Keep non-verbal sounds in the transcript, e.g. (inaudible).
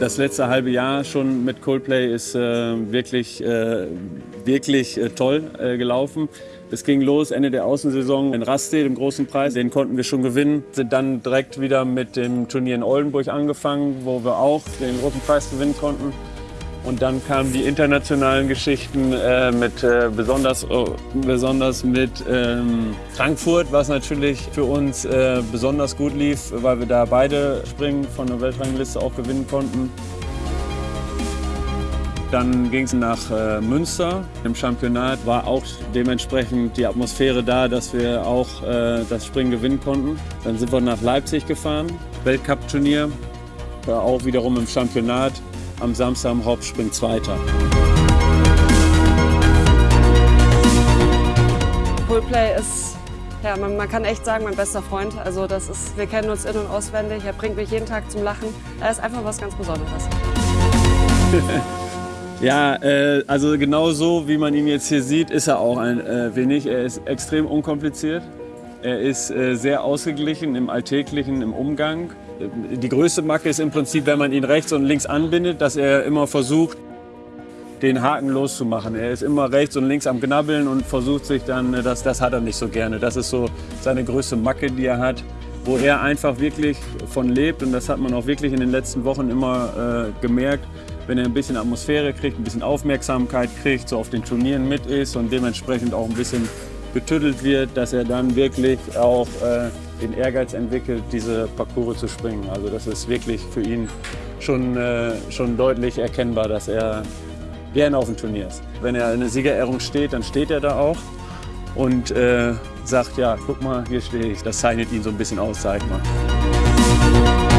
das letzte halbe Jahr schon mit Coldplay ist äh, wirklich, äh, wirklich äh, toll äh, gelaufen. Es ging los Ende der Außensaison in Raste, dem großen Preis. Den konnten wir schon gewinnen. Sind dann direkt wieder mit dem Turnier in Oldenburg angefangen, wo wir auch den großen Preis gewinnen konnten. Und dann kamen die internationalen Geschichten äh, mit äh, besonders, oh, besonders mit ähm, Frankfurt, was natürlich für uns äh, besonders gut lief, weil wir da beide Springen von der Weltrangliste auch gewinnen konnten. Dann ging es nach äh, Münster. Im Championat war auch dementsprechend die Atmosphäre da, dass wir auch äh, das Springen gewinnen konnten. Dann sind wir nach Leipzig gefahren, Weltcup-Turnier, auch wiederum im Championat am Samstag im Hauptspring Zweiter. Coldplay ist, ja, man, man, kann echt sagen, mein bester Freund. Also das ist, wir kennen uns in- und auswendig. Er bringt mich jeden Tag zum Lachen. Er ist einfach was ganz Besonderes. (laughs) ja, äh, also genau so, wie man ihn jetzt hier sieht, ist er auch ein äh, wenig. Er ist extrem unkompliziert. Er ist äh, sehr ausgeglichen im Alltäglichen, im Umgang. Die größte Macke ist im Prinzip, wenn man ihn rechts und links anbindet, dass er immer versucht, den Haken loszumachen. Er ist immer rechts und links am Knabbeln und versucht sich dann, äh, das, das hat er nicht so gerne. Das ist so seine größte Macke, die er hat, wo er einfach wirklich von lebt. Und das hat man auch wirklich in den letzten Wochen immer äh, gemerkt, wenn er ein bisschen Atmosphäre kriegt, ein bisschen Aufmerksamkeit kriegt, so auf den Turnieren mit ist und dementsprechend auch ein bisschen betüttelt wird, dass er dann wirklich auch äh, den Ehrgeiz entwickelt, diese Parcours zu springen. Also das ist wirklich für ihn schon, äh, schon deutlich erkennbar, dass er gerne auf dem Turnier ist. Wenn er in der Siegerehrung steht, dann steht er da auch und äh, sagt, ja, guck mal, hier stehe ich. Das zeichnet ihn so ein bisschen aus, sag ich mal.